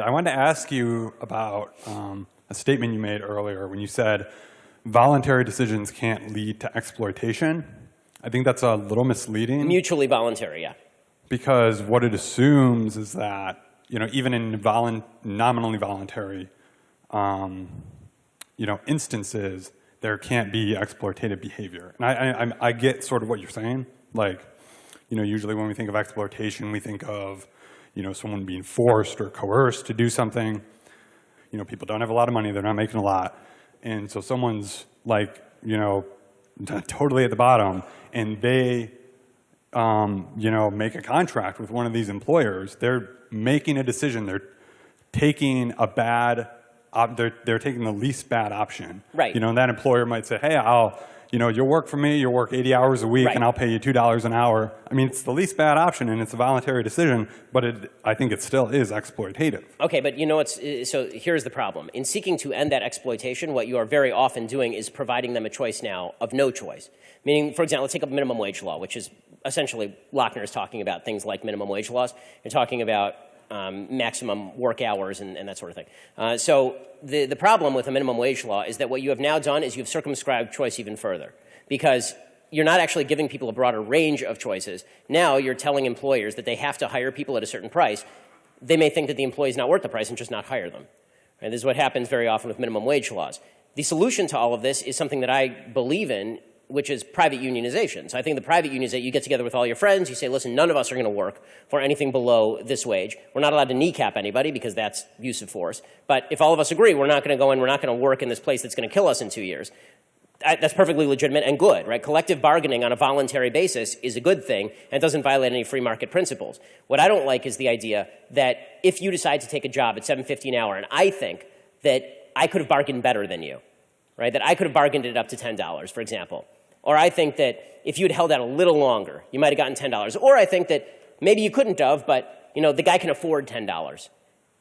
I wanted to ask you about um, a statement you made earlier when you said voluntary decisions can't lead to exploitation. I think that's a little misleading. Mutually voluntary, yeah. Because what it assumes is that, you know, even in volun nominally voluntary, um, you know, instances, there can't be exploitative behavior. And I, I, I get sort of what you're saying. Like, you know, usually when we think of exploitation, we think of, you know, someone being forced or coerced to do something. You know, people don't have a lot of money, they're not making a lot. And so someone's like, you know, totally at the bottom, and they, um, you know, make a contract with one of these employers. They're making a decision. They're taking a bad, they're, they're taking the least bad option. Right. You know, and that employer might say, hey, I'll, you know, you'll work for me, you'll work 80 hours a week, Right. and I'll pay you $2 an hour. I mean, it's the least bad option, and it's a voluntary decision, but it, I think it still is exploitative. Okay, but you know what's, so here's the problem. In seeking to end that exploitation, what you are very often doing is providing them a choice now of no choice. Meaning, for example, let's take up minimum wage law, which is essentially, Lochner is talking about things like minimum wage laws. You're talking about um, maximum work hours and, and that sort of thing. Uh, so the, the problem with a minimum wage law is that what you have now done is you've circumscribed choice even further. Because you're not actually giving people a broader range of choices. Now you're telling employers that they have to hire people at a certain price. They may think that the employee is not worth the price and just not hire them. And this is what happens very often with minimum wage laws. The solution to all of this is something that I believe in, which is private unionization. So I think the private union is that you get together with all your friends, you say, listen, none of us are going to work for anything below this wage. We're not allowed to kneecap anybody because that's use of force. But if all of us agree, we're not going to go in, we're not going to work in this place that's going to kill us in two years. That's perfectly legitimate and good, right? Collective bargaining on a voluntary basis is a good thing and doesn't violate any free market principles. What I don't like is the idea that if you decide to take a job at 7.50 an hour, and I think that I could have bargained better than you, right? That I could have bargained it up to $10, for example. Or I think that if you had held out a little longer, you might have gotten $10. Or I think that maybe you couldn't have, but you know, the guy can afford $10.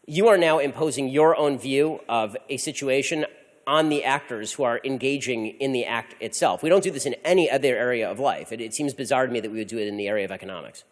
You are now imposing your own view of a situation on the actors who are engaging in the act itself. We don't do this in any other area of life. It, it seems bizarre to me that we would do it in the area of economics.